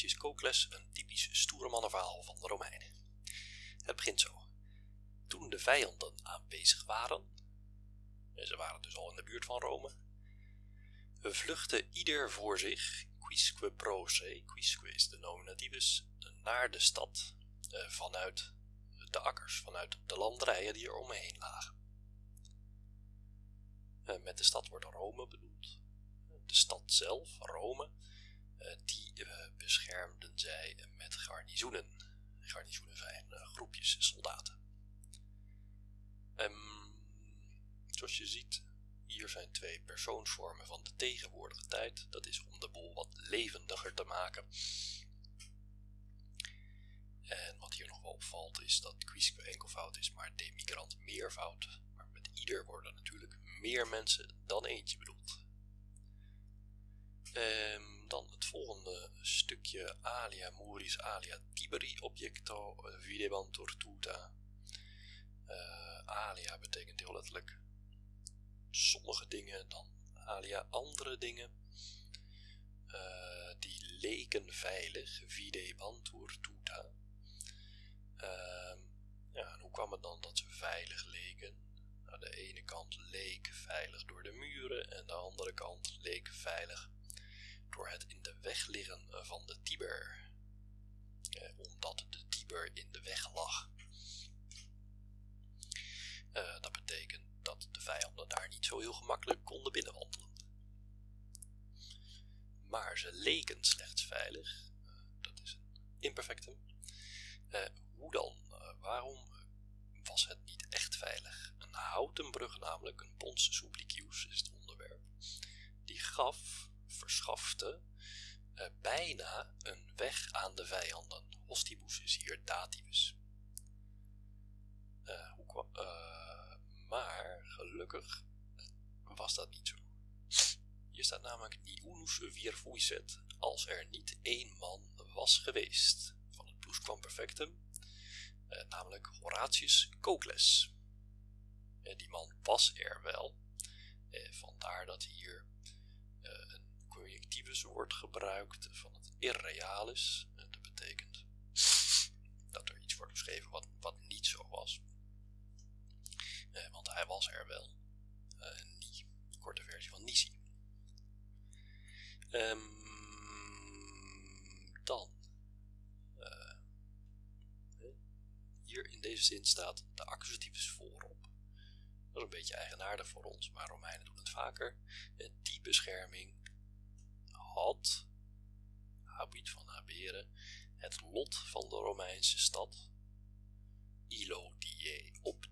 Horatius Cocles een typisch stoere mannenverhaal van de Romeinen. Het begint zo. Toen de vijanden aanwezig waren, en ze waren dus al in de buurt van Rome, vluchtte ieder voor zich, quisque pro se, quisque is de nominativus, naar de stad eh, vanuit de akkers, vanuit de landerijen die er omheen lagen. Eh, met de stad wordt Rome bedoeld. De stad zelf, Rome, eh, die beschermden zij met garnizoenen. Garnizoenen zijn groepjes soldaten. Um, zoals je ziet, hier zijn twee persoonsvormen van de tegenwoordige tijd. Dat is om de boel wat levendiger te maken. En wat hier nog wel opvalt is dat quisque enkelvoud is, maar demigrant meervoud. Maar met ieder worden natuurlijk meer mensen dan eentje bedoeld. Um, dan het volgende alia muris alia tiberi objecto videbantur tuta. Uh, alia betekent heel letterlijk sommige dingen, dan alia andere dingen. Uh, die leken veilig, videbantur tuta. Uh, ja, hoe kwam het dan dat ze veilig leken? Aan de ene kant leek veilig door de muren en de andere kant leek veilig door het in de weg liggen van de Tiber. Eh, omdat de Tiber in de weg lag. Uh, dat betekent dat de vijanden daar niet zo heel gemakkelijk konden binnenwandelen. Maar ze leken slechts veilig. Uh, dat is een imperfectum. Hoe dan? waarom was het niet echt veilig? Een houten brug namelijk, een pons supplicius is het onderwerp, die gaf, verschafte, bijna een weg aan de vijanden. Hostibus is hier dativus. hoe kwam maar gelukkig was dat niet zo. Hier staat namelijk unus vir fuiset, als er niet één man was geweest van het plusquamperfectum, eh, namelijk Horatius Cocles. Eh, die man was er wel, eh, vandaar dat hier eh, een wordt gebruikt van het irrealis. Eh, dat betekent dat er iets wordt beschreven wat, wat niet zo was. Eh, want hij was er wel. Die korte versie van Nisi. Um, dan. Uh, hier in deze zin staat de accusativus voorop. Dat is een beetje eigenaardig voor ons, maar Romeinen doen het vaker. Die bescherming had, Habit van Haberen het lot van de Romeinse stad, Ilodie, op